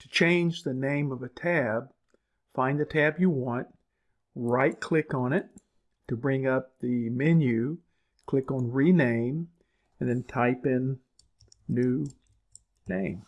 To change the name of a tab, find the tab you want, right click on it. To bring up the menu, click on rename and then type in new name.